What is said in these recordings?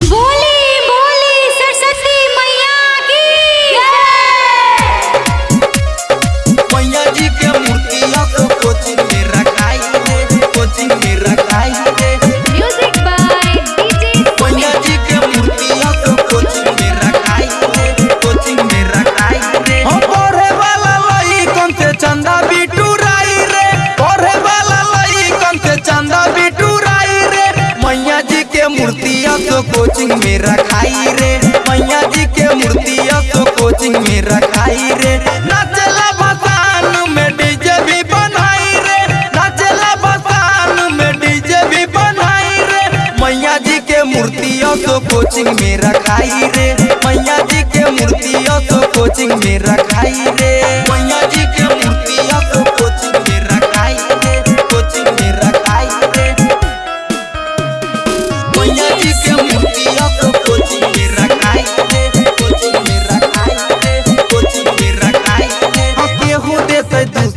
बोली बोली सरस्वती मैया की मैया जी के मूर्तिया को कोचिंग में रखाई है कोचिंग में रखाई है। म्यूज़िक बाय डीजे मैया जी के मूर्तिया को कोचिंग में रखाई है कोचिंग में रखाई है। हम पढ़े वाला लई कौन से चंदा बिटूराई मूर्तिया तो कोचिंग में रखाई रे। बसान में डीजे भी भसान में डीजे भी मैया जी के मूर्तियों तो कोचिंग में रखाई रे। मैया जी के मूर्तियों तो कोचिंग में रखाई रे।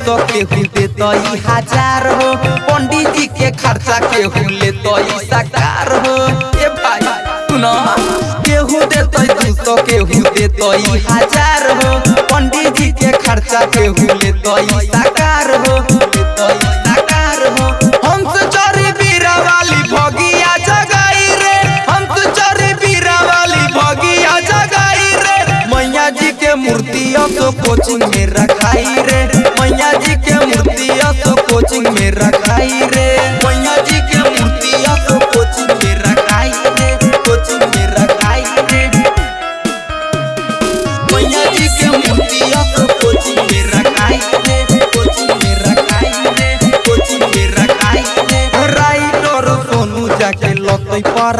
देते सौ केहू देते ई हज़ार हो। पंडित जी के खर्चा केहू लेते ई साकार हो। ए भाई, सुनो। केहू देते दू सौ केहू दे ई हज़ार हो। पंडित जी के खर्चा केहू लेते साकार हो। मूर्तियों को कोचिंग में रखाई रे। मैया जी के मूर्तियों को कोचिंग में रखाई रे। मैया जी के मूर्तियों को कोचिंग में रखाई रे। कोचिंग में रखाई रे। मैया जी के मूर्तियों को कोचिंग में रखाई रे। कोचिंग में रखाई रे। कोचिंग में रखाई रे। राइटर सोनू जाके लतई पर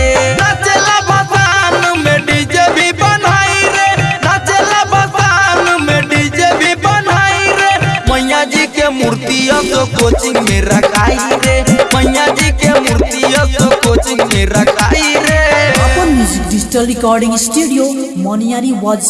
के मूर्ति तो कोचिंग में रखाई रे। मैया जी के मूर्ति तो कोचिंग में रखाई रे। अपन म्यूज़िक डिजिटल रिकॉर्डिंग स्टूडियो मोनियारी वाजा